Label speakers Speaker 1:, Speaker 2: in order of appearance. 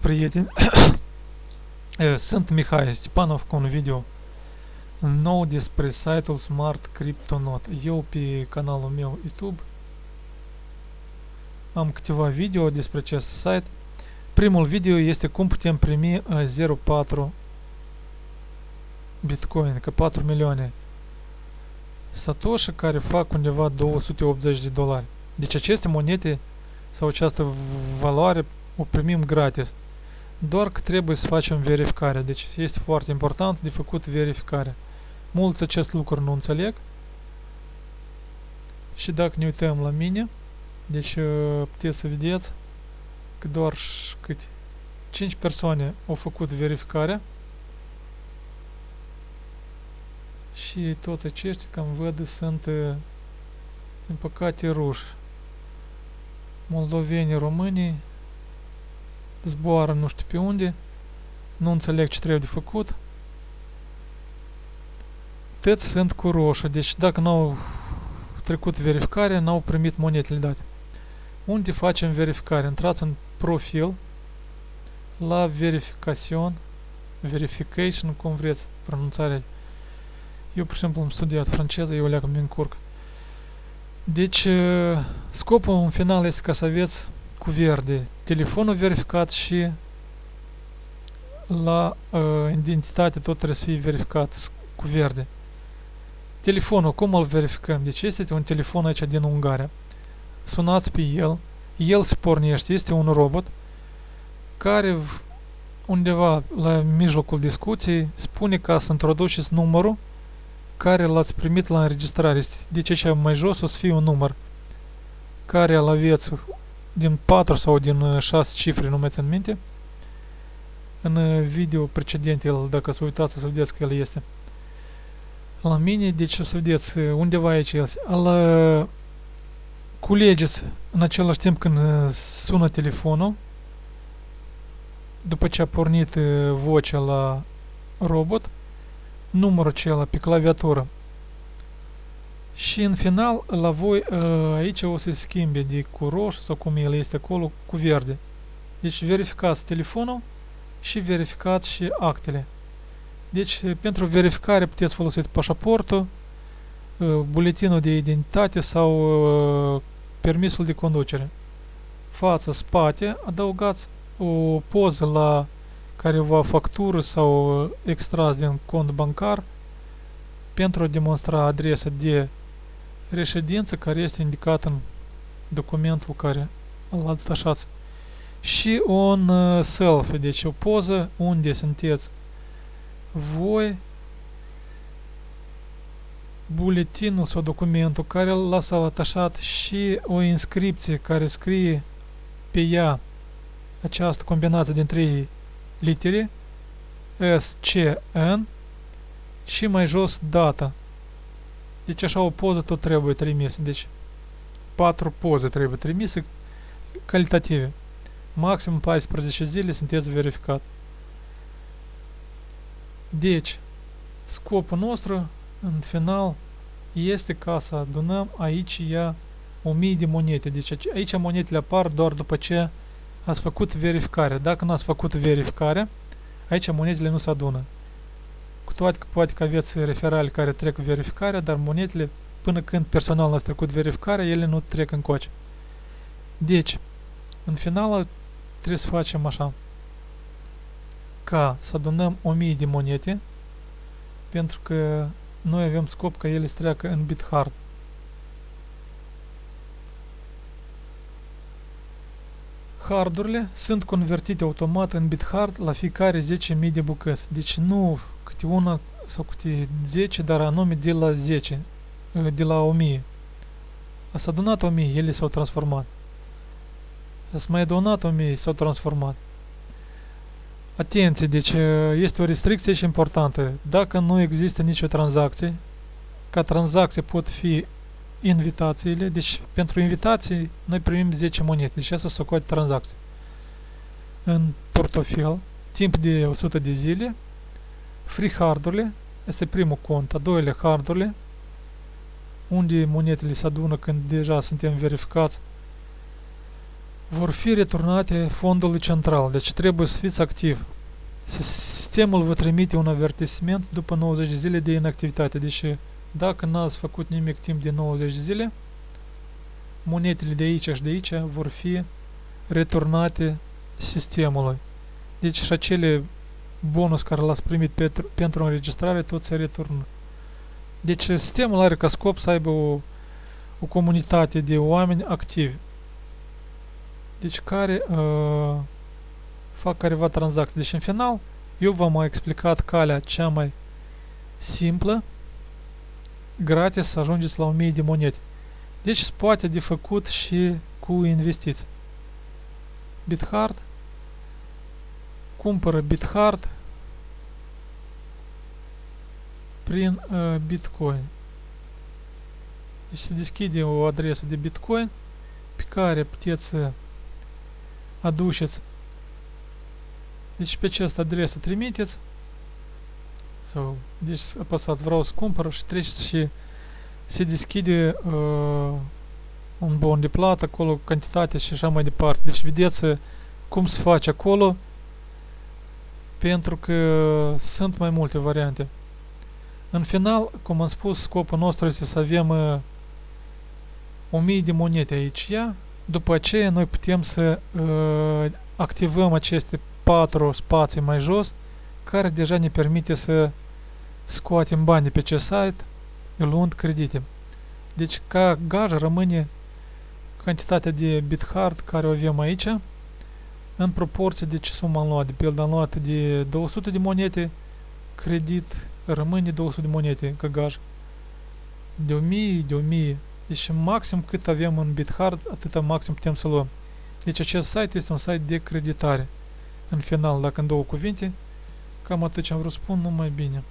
Speaker 1: Prieteni! Eh, Sunt Mihai Stepanov cu un video nou despre site-ul Smart CryptoNote. Eu pe canalul meu YouTube am câteva video despre acest site. Primul video este cum putem primi eh, 0.4 Bitcoin, că 4 milioane Satoshi care fac undeva 280 de dolari. Deci aceste monede sau această valoare o primim gratis. Doar că trebuie să facem verificarea. Deci este foarte important de făcut verificarea. Mulți acest lucru nu înțeleg. Și dacă ne uităm la mine, deci uh, puteți să vedeți că doar cât 5 persoane au făcut verificarea și toți aceștia, cam văd, sunt uh, din păcate ruși. Moldovenii, românii, zboară nu știu pe unde, nu înțeleg ce trebuie de făcut. Toți sunt cu roșu, deci dacă nu au trecut verificarea, n-au primit monetele date. Unde facem verificare? Intrați în profil, la verification, verification, cum vreți pronunțarea. Eu, pur și simplu, am studiat franceză, eu leagă mi încurc. Deci, scopul în final este ca să aveți cu verde telefonul verificat și la uh, identitate tot trebuie să fie verificat cu verde. Telefonul, cum îl verificăm? Deci este un telefon aici din Ungaria. Sunați pe el, el se pornește, este un robot care undeva la mijlocul discuției spune ca să introduceți numărul care l-ați primit la înregistrare. Deci aici mai jos o să fie un număr care îl aveți din 4 sau din 6 cifre, nu mai țin minte. În video precedent, el, dacă să uitați, să vedeți că el este. La mine, deci o să vedeți undeva aici el. Îl culegeți în același timp când sună telefonul. După ce a pornit vocea la robot, numărul acela pe claviatură. Și în final, la voi aici o să se schimbe de cu roșu sau cum el este acolo, cu verde. Deci verificați telefonul și verificați și actele. Deci pentru verificare puteți folosi pașaportul, buletinul de identitate sau permisul de conducere. Față, spate, adăugați o poză la careva factură sau extras din cont bancar pentru a demonstra adresa de reședință care este indicat în documentul care îl atașați. Și un uh, selfie, deci o poză unde sunteți voi buletinul sau documentul care l-ați atașat și o inscripție care scrie pe ea această combinație din trei litere S, C, N și mai jos data deci așa o poză tot trebuie trimis. Deci patru poze trebuie trimise calitative. Maxim 14 zile sunteți verificat. Deci, scopul nostru, în final, este ca să adunăm aici ea 1000 de monede. Deci aici monetele apar doar după ce ați făcut verificare. Dacă nu ați făcut verificare, aici monedele nu se adună. Cu toate că poate că aveți referali care trec verificarea, dar monetele, până când personalul a trecut verificarea, ele nu trec în coace. Deci, în final, trebuie să facem așa. Ca să adunăm 1000 de monete, pentru că noi avem scop ca ele să treacă în BitHard. Hardurile sunt convertite automat în BitHard la fiecare 10.000 de bucăți. Deci nu câte una sau câte 10, dar anume de la 10, de la 1000. S-a adunat 1000, ele s-au transformat. S-a mai adunat 1000, s-au transformat. Atenție, deci este o restricție și importantă. Dacă nu există nicio tranzacție, ca tranzacție pot fi invitațiile, deci pentru invitații noi primim 10 monede, deci asta se coate tranzacție. În portofel, timp de 100 de zile, Free hardurile este primul cont, a doilea hardurile, unde monetele se adună când deja suntem verificați. vor fi returnate fondului central, deci trebuie să fiți activ. Sistemul vă trimite un avertisment după 90 de zile de inactivitate, deci dacă n-ați făcut nimic timp de 90 de zile, monetele de aici și de aici vor fi returnate sistemului. Deci și acele bonus care l-ați primit pentru, pentru înregistrare tot se returnă. Deci sistemul are ca scop să aibă o, o comunitate de oameni activi. Deci care uh, fac careva tranzacții. Deci în final eu v-am mai explicat calea cea mai simplă gratis ajungeți la 1000 de monede. Deci se poate de făcut și cu investiții. BitHard cumpără BitHard prin uh, Bitcoin. Deci se deschide o adresă de Bitcoin pe care puteți să aduceți deci pe această adresă trimiteți sau deci apăsați vreau să cumpăr și treceți și se deschide uh, un bon de plată acolo, cantitate și așa mai departe. Deci vedeți cum se face acolo pentru că sunt mai multe variante. În final, cum am spus, scopul nostru este să avem uh, 1000 de monede aici, ia? după aceea noi putem să uh, activăm aceste patru spații mai jos care deja ne permite să scoatem bani de pe ce site luând credite. Deci ca gaj rămâne cantitatea de BitHard care o avem aici în proporție de ce sumă am luat. De pildă am luat de 200 de monede, credit rămâne 200 de monede ca gaj. De 1000, de 1000. Deci maxim cât avem în BitHard, atâta maxim putem să luăm. Deci acest site este un site de creditare. În final, dacă în două cuvinte, cam atât ce am vrut să spun, numai bine.